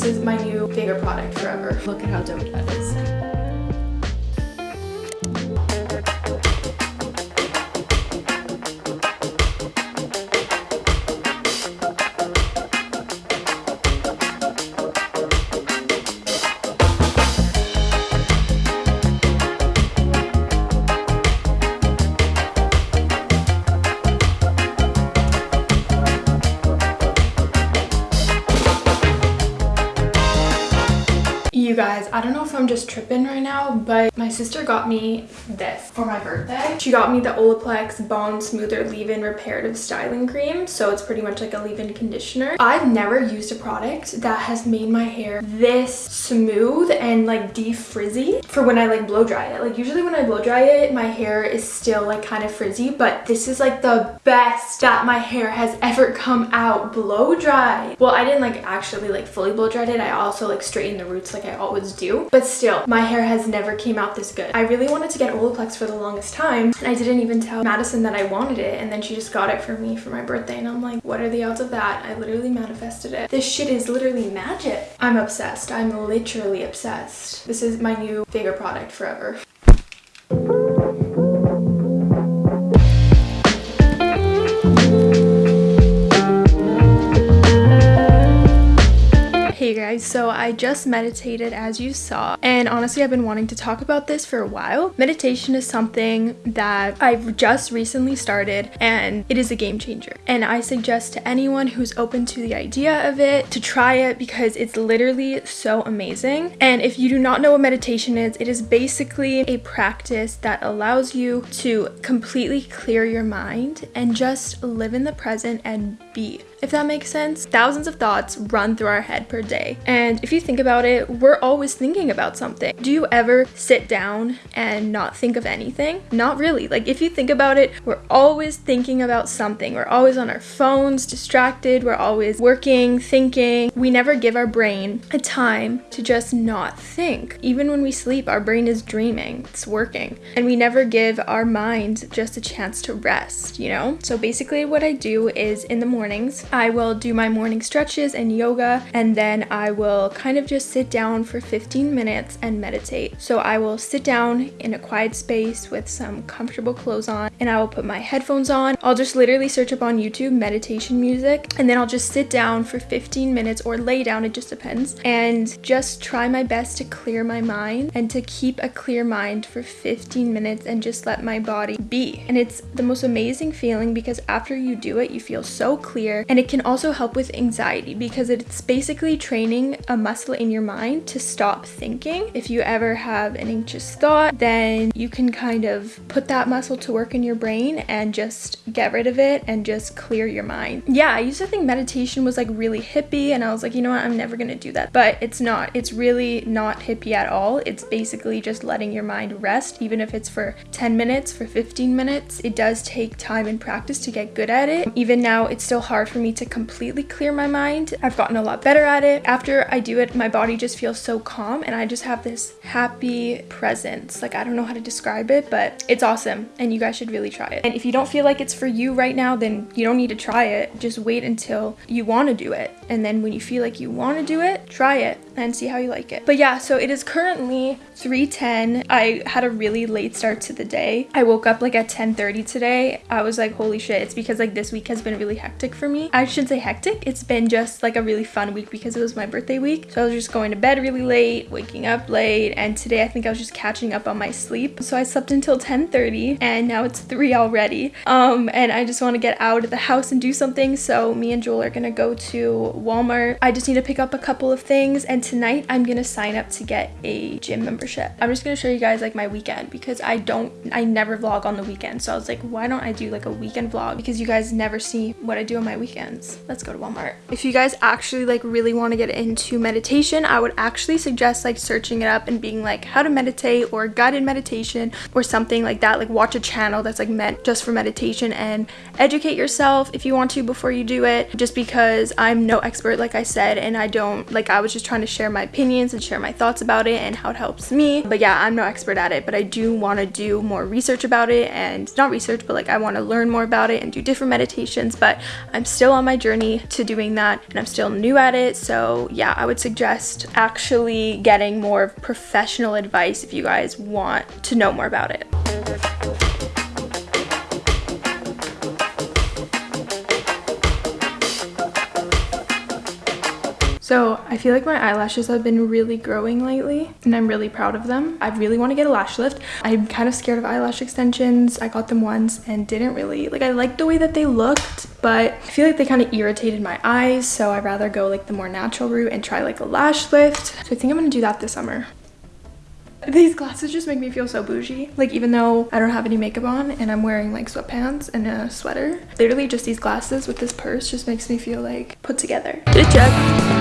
This is my new favorite product forever. Look at how dope that is. Guys, I don't know if I'm just tripping right now, but my sister got me this for my birthday. She got me the Olaplex Bond Smoother Leave-In Reparative Styling Cream. So it's pretty much like a leave-in conditioner. I've never used a product that has made my hair this smooth and like de-frizzy for when I like blow dry it. Like usually when I blow dry it, my hair is still like kind of frizzy, but this is like the best that my hair has ever come out blow dry. Well, I didn't like actually like fully blow dried it. I also like straightened the roots like I always do. But still, my hair has never came out this good. I really wanted to get Olaplex for the longest time and I didn't even tell Madison that I wanted it and then she just got it for me for my birthday and I'm like, what are the odds of that? I literally manifested it. This shit is literally magic. I'm obsessed. I'm literally obsessed. This is my new favorite product forever. So I just meditated as you saw and honestly I've been wanting to talk about this for a while. Meditation is something that I've just recently started and it is a game changer and I suggest to anyone who's open to the idea of it to try it because it's literally so amazing and if you do not know what meditation is, it is basically a practice that allows you to completely clear your mind and just live in the present and be if that makes sense. Thousands of thoughts run through our head per day. And if you think about it, we're always thinking about something. Do you ever sit down and not think of anything? Not really. Like if you think about it, we're always thinking about something. We're always on our phones, distracted. We're always working, thinking. We never give our brain a time to just not think. Even when we sleep, our brain is dreaming, it's working. And we never give our mind just a chance to rest, you know? So basically what I do is in the mornings, I will do my morning stretches and yoga and then I will kind of just sit down for 15 minutes and meditate. So I will sit down in a quiet space with some comfortable clothes on and I will put my headphones on. I'll just literally search up on YouTube meditation music and then I'll just sit down for 15 minutes or lay down, it just depends, and just try my best to clear my mind and to keep a clear mind for 15 minutes and just let my body be. And it's the most amazing feeling because after you do it, you feel so clear and it can also help with anxiety because it's basically training a muscle in your mind to stop thinking. If you ever have an anxious thought, then you can kind of put that muscle to work in your brain and just get rid of it and just clear your mind. Yeah, I used to think meditation was like really hippie and I was like, you know what, I'm never gonna do that. But it's not. It's really not hippie at all. It's basically just letting your mind rest, even if it's for 10 minutes, for 15 minutes. It does take time and practice to get good at it. Even now, it's still hard for me to completely clear my mind. I've gotten a lot better at it. After I do it, my body just feels so calm and I just have this happy presence. Like I don't know how to describe it, but it's awesome and you guys should really try it. And if you don't feel like it's for you right now, then you don't need to try it. Just wait until you want to do it. And then when you feel like you want to do it, try it and see how you like it. But yeah, so it is currently 3.10. I had a really late start to the day. I woke up like at 10.30 today. I was like, holy shit, it's because like this week has been really hectic for me. I shouldn't say hectic. It's been just like a really fun week because it was my birthday week. So I was just going to bed really late, waking up late, and today I think I was just catching up on my sleep. So I slept until 10.30 and now it's 3 already. Um, and I just want to get out of the house and do something. So me and Joel are gonna go to Walmart. I just need to pick up a couple of things and tonight I'm gonna sign up to get a gym membership. I'm just gonna show you guys like my weekend because I don't, I never vlog on the weekend. So I was like, why don't I do like a weekend vlog? Because you guys never see what I do my weekends. Let's go to Walmart. If you guys actually like really want to get into meditation, I would actually suggest like searching it up and being like how to meditate or guided meditation or something like that. Like watch a channel that's like meant just for meditation and educate yourself if you want to before you do it. Just because I'm no expert like I said and I don't like I was just trying to share my opinions and share my thoughts about it and how it helps me. But yeah, I'm no expert at it, but I do want to do more research about it and not research, but like I want to learn more about it and do different meditations. But I'm still on my journey to doing that and I'm still new at it. So yeah, I would suggest actually getting more professional advice if you guys want to know more about it. I feel like my eyelashes have been really growing lately and I'm really proud of them. I really want to get a lash lift. I'm kind of scared of eyelash extensions. I got them once and didn't really, like I liked the way that they looked, but I feel like they kind of irritated my eyes. So I'd rather go like the more natural route and try like a lash lift. So I think I'm gonna do that this summer. These glasses just make me feel so bougie. Like even though I don't have any makeup on and I'm wearing like sweatpants and a sweater, literally just these glasses with this purse just makes me feel like put together. Good job.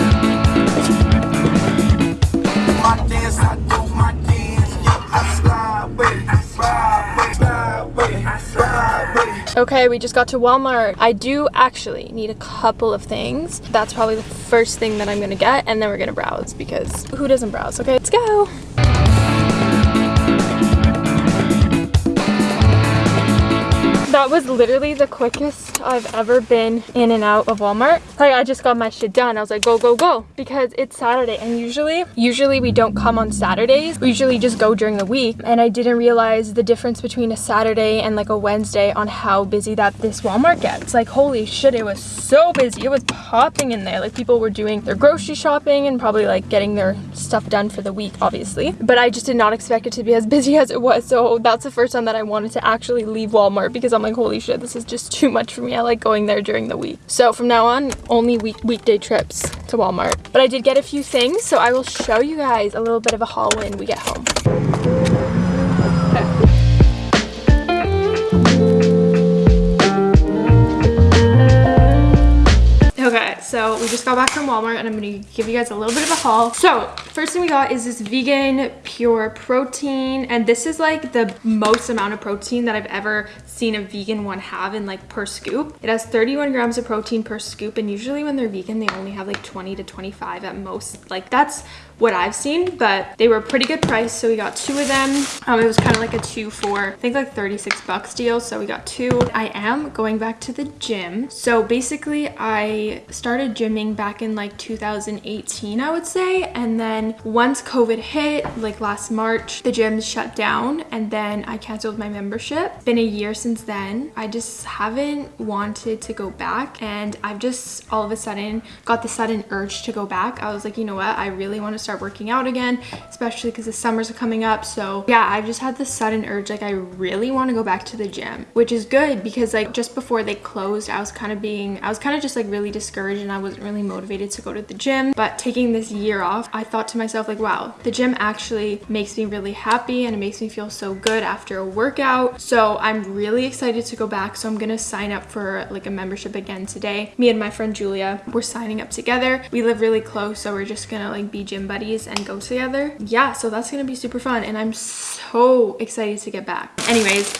Okay, we just got to Walmart. I do actually need a couple of things. That's probably the first thing that I'm gonna get and then we're gonna browse because who doesn't browse? Okay, let's go. That was literally the quickest I've ever been in and out of Walmart. Like I just got my shit done. I was like, go, go, go. Because it's Saturday and usually, usually we don't come on Saturdays. We usually just go during the week. And I didn't realize the difference between a Saturday and like a Wednesday on how busy that this Walmart gets. Like holy shit, it was so busy. It was popping in there. Like people were doing their grocery shopping and probably like getting their stuff done for the week, obviously. But I just did not expect it to be as busy as it was. So that's the first time that I wanted to actually leave Walmart because I'm like, holy shit, this is just too much for me. I like going there during the week. So from now on, only week weekday trips to Walmart. But I did get a few things, so I will show you guys a little bit of a haul when we get home. So we just got back from Walmart and I'm gonna give you guys a little bit of a haul. So first thing we got is this vegan pure protein and this is like the most amount of protein that I've ever seen a vegan one have in like per scoop. It has 31 grams of protein per scoop and usually when they're vegan they only have like 20 to 25 at most. Like that's what I've seen, but they were a pretty good price. So we got two of them. Um, it was kind of like a two for, I think like 36 bucks deal. So we got two. I am going back to the gym. So basically I started gymming back in like 2018, I would say. And then once COVID hit, like last March, the gym shut down and then I canceled my membership. Been a year since then. I just haven't wanted to go back and I've just all of a sudden got the sudden urge to go back. I was like, you know what? I really want to start working out again, especially because the summers are coming up. So yeah, I've just had this sudden urge, like I really want to go back to the gym, which is good because like just before they closed, I was kind of being, I was kind of just like really discouraged and I wasn't really motivated to go to the gym. But taking this year off, I thought to myself like, wow, the gym actually makes me really happy and it makes me feel so good after a workout. So I'm really excited to go back. So I'm going to sign up for like a membership again today. Me and my friend Julia, we're signing up together. We live really close. So we're just going to like be gym buddies and go together. Yeah, so that's gonna be super fun and I'm so excited to get back. Anyways,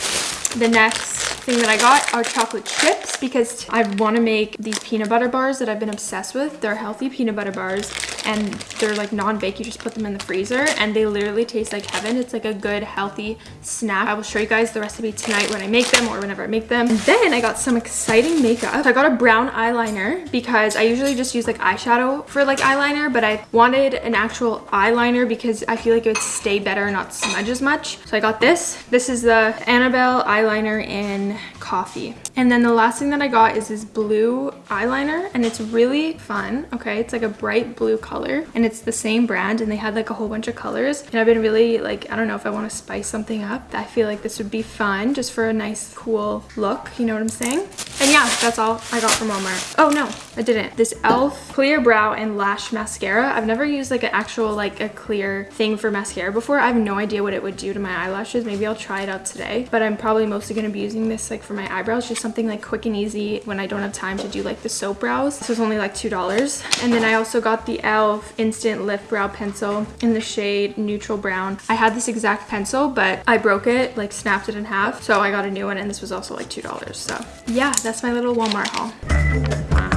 the next thing that I got are chocolate chips because I want to make these peanut butter bars that I've been obsessed with. They're healthy peanut butter bars and they're like non-bake. You just put them in the freezer and they literally taste like heaven. It's like a good healthy snack. I will show you guys the recipe tonight when I make them or whenever I make them. And then I got some exciting makeup. So I got a brown eyeliner because I usually just use like eyeshadow for like eyeliner, but I wanted an actual eyeliner because I feel like it would stay better and not smudge as much. So I got this. This is the Annabelle eyeliner in coffee. And then the last thing that I got is this blue eyeliner and it's really fun. Okay, it's like a bright blue color and it's the same brand and they had like a whole bunch of colors. And I've been really like, I don't know if I want to spice something up. I feel like this would be fun just for a nice cool look. You know what I'm saying? And yeah, that's all I got from Walmart. Oh no, I didn't. This e.l.f. clear brow and lash mascara. I've never used like an actual like a clear thing for mascara before. I have no idea what it would do to my eyelashes. Maybe I'll try it out today. But I'm probably mostly going to be using this like for my eyebrows. Just something like quick and easy when I don't have time to do like the soap brows. This was only like $2. And then I also got the e.l.f. Instant Lift Brow Pencil in the shade Neutral Brown. I had this exact pencil, but I broke it, like snapped it in half. So I got a new one and this was also like $2. So yeah, that's my little Walmart haul.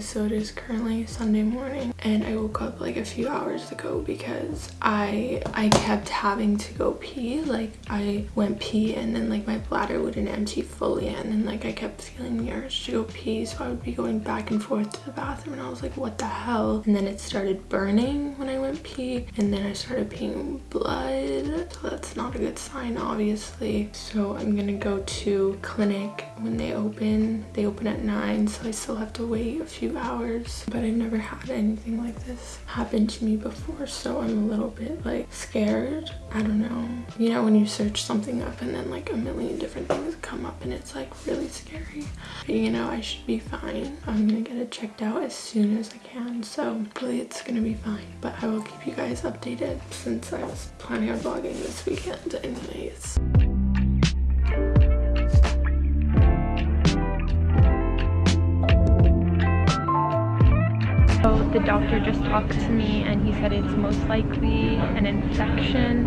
So it is currently Sunday morning and I woke up like a few hours ago because I I kept having to go pee. Like I went pee and then like my bladder wouldn't empty fully and then like I kept feeling the urge to go pee so I would be going back and forth to the bathroom and I was like what the hell and then it started burning when I pee and then I started peeing blood so that's not a good sign obviously so I'm gonna go to clinic when they open. They open at 9 so I still have to wait a few hours but I've never had anything like this happen to me before so I'm a little bit like scared. I don't know. You know when you search something up and then like a million different things come up and it's like really scary. But you know I should be fine. I'm gonna get it checked out as soon as I can so hopefully it's gonna be fine. But I will keep you guys updated since I was planning on vlogging this weekend anyways. the doctor just talked to me and he said it's most likely an infection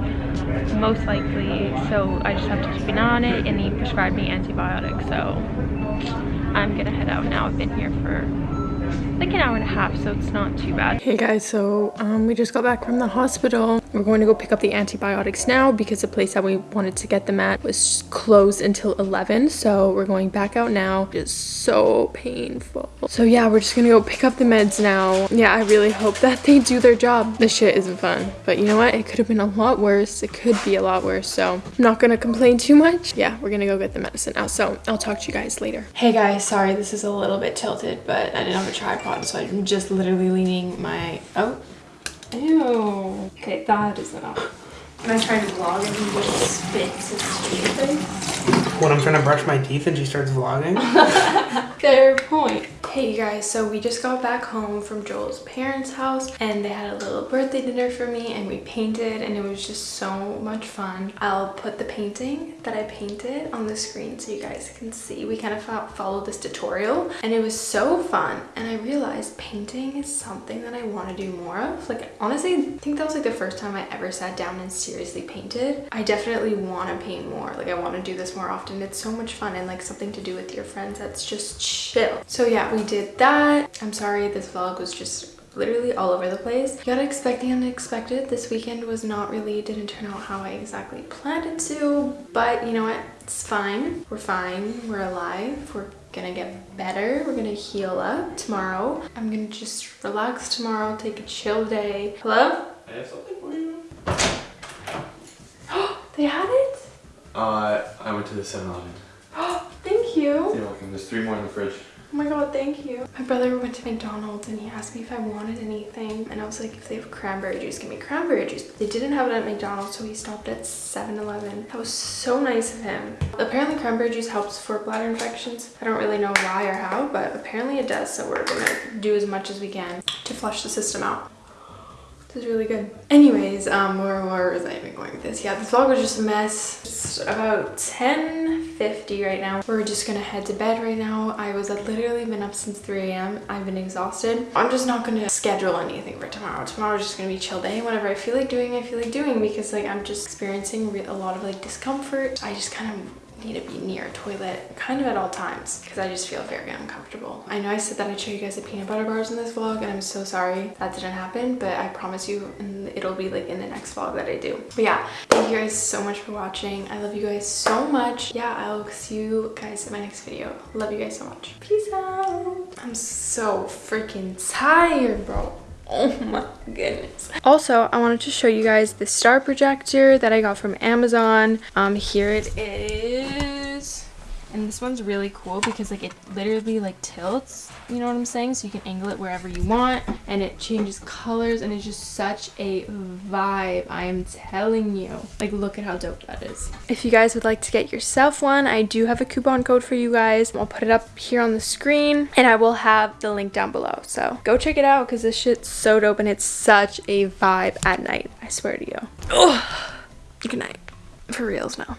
most likely so i just have to keep an eye on it and he prescribed me antibiotics so i'm gonna head out now i've been here for like an hour and a half so it's not too bad. Hey guys so um, we just got back from the hospital. We're going to go pick up the antibiotics now because the place that we wanted to get them at was closed until 11 so we're going back out now. It's so painful. So yeah we're just gonna go pick up the meds now. Yeah i really hope that they do their job. This shit isn't fun but you know what? It could have been a lot worse. It could be a lot worse so i'm not gonna complain too much. Yeah we're gonna go get the medicine now so i'll talk to you guys later. Hey guys sorry this is a little bit tilted but i didn't have a tripod so i'm just literally leaning my oh ew okay that is enough when I try to vlog and he just spits his face. When I'm trying to brush my teeth and she starts vlogging? Fair point. Hey you guys, so we just got back home from Joel's parents' house and they had a little birthday dinner for me and we painted and it was just so much fun. I'll put the painting that I painted on the screen so you guys can see. We kind of followed this tutorial and it was so fun and I realized painting is something that I want to do more of. Like honestly, I think that was like the first time I ever sat down and seriously painted. I definitely want to paint more. Like I want to do this more often. And it's so much fun and like something to do with your friends that's just chill. So yeah, we we did that. I'm sorry this vlog was just literally all over the place. You gotta expect the unexpected. This weekend was not really, didn't turn out how I exactly planned it to, but you know what? It's fine. We're fine. We're alive. We're gonna get better. We're gonna heal up tomorrow. I'm gonna just relax tomorrow, take a chill day. Hello? I have something for you. they had it? Uh, I went to the 7-Eleven. Thank you. You're welcome. There's three more in the fridge. Oh my god, thank you. My brother went to McDonald's and he asked me if I wanted anything. And I was like, if they have cranberry juice, give me cranberry juice. But they didn't have it at McDonald's, so he stopped at 7-Eleven. That was so nice of him. Apparently cranberry juice helps for bladder infections. I don't really know why or how, but apparently it does. So we're gonna do as much as we can to flush the system out. This is really good. Anyways, um, where, where was I even going with this? Yeah, this vlog was just a mess. It's about 10.50 right now. We're just gonna head to bed right now. I was I've literally been up since 3 a.m. I've been exhausted. I'm just not gonna schedule anything for tomorrow. Tomorrow's just gonna be chill day. Whatever I feel like doing, I feel like doing because like I'm just experiencing a lot of like discomfort. I just kind of need to be near a toilet kind of at all times because I just feel very uncomfortable. I know I said that I'd show you guys the peanut butter bars in this vlog and I'm so sorry that didn't happen but I promise you it'll be like in the next vlog that I do. But yeah, thank you guys so much for watching. I love you guys so much. Yeah, I'll see you guys in my next video. Love you guys so much. Peace out. I'm so freaking tired, bro. Oh my goodness. Also, I wanted to show you guys the star projector that I got from Amazon. Um, here it is and this one's really cool because like it literally like tilts you know what i'm saying? So you can angle it wherever you want and it changes colors and it's just such a vibe i am telling you. Like look at how dope that is. If you guys would like to get yourself one i do have a coupon code for you guys. I'll put it up here on the screen and i will have the link down below. So go check it out because this shit's so dope and it's such a vibe at night. I swear to you. Oh good night. For reals now